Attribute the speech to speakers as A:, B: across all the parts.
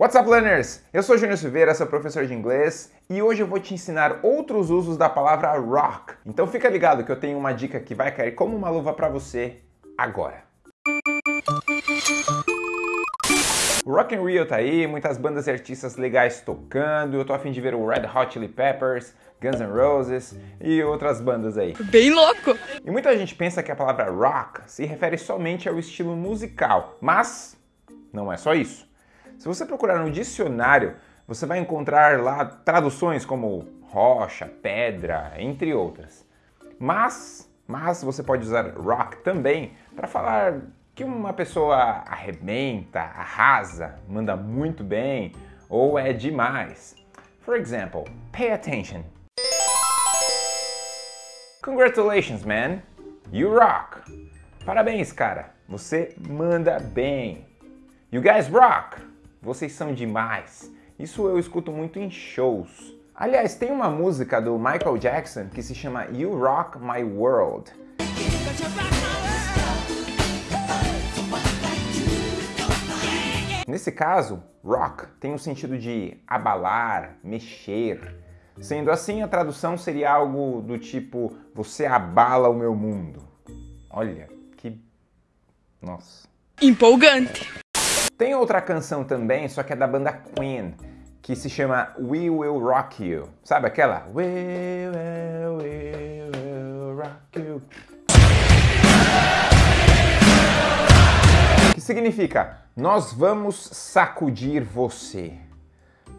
A: What's up, learners? Eu sou Júnior Silveira, sou professor de inglês e hoje eu vou te ensinar outros usos da palavra rock. Então fica ligado que eu tenho uma dica que vai cair como uma luva para você agora. O Rock in Rio tá aí, muitas bandas e artistas legais tocando, eu tô afim de ver o Red Hot Chili Peppers, Guns N' Roses e outras bandas aí.
B: Bem louco!
A: E muita gente pensa que a palavra rock se refere somente ao estilo musical, mas não é só isso. Se você procurar no dicionário, você vai encontrar lá traduções como rocha, pedra, entre outras. Mas, mas você pode usar rock também para falar que uma pessoa arrebenta, arrasa, manda muito bem ou é demais. For example, pay attention. Congratulations, man! You rock! Parabéns, cara! Você manda bem! You guys rock! Vocês são demais! Isso eu escuto muito em shows. Aliás, tem uma música do Michael Jackson que se chama You Rock My World. Nesse caso, rock tem o sentido de abalar, mexer. Sendo assim, a tradução seria algo do tipo você abala o meu mundo. Olha, que... nossa.
B: Empolgante.
A: Tem outra canção também, só que é da banda Queen, que se chama We Will Rock You. Sabe aquela? We will, we will rock you. Que significa, nós vamos sacudir você.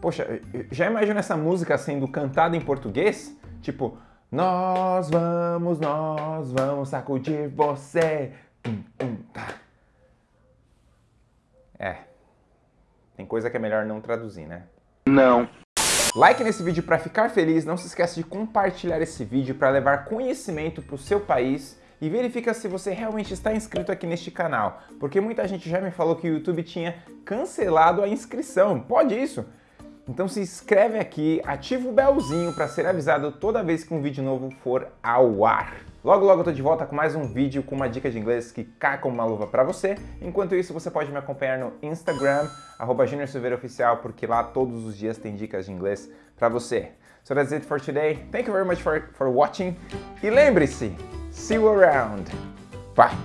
A: Poxa, já imagina essa música sendo cantada em português? Tipo, nós vamos, nós vamos sacudir você. Tum, tum, tá. É, tem coisa que é melhor não traduzir, né?
C: Não.
A: Like nesse vídeo para ficar feliz, não se esqueça de compartilhar esse vídeo para levar conhecimento para o seu país e verifica se você realmente está inscrito aqui neste canal, porque muita gente já me falou que o YouTube tinha cancelado a inscrição. Pode isso? Então se inscreve aqui, ativa o belzinho para ser avisado toda vez que um vídeo novo for ao ar. Logo logo eu tô de volta com mais um vídeo com uma dica de inglês que cai como uma luva para você. Enquanto isso, você pode me acompanhar no Instagram, arroba Oficial, porque lá todos os dias tem dicas de inglês para você. So that's it for today. Thank you very much for, for watching. E lembre-se, see you around. Bye!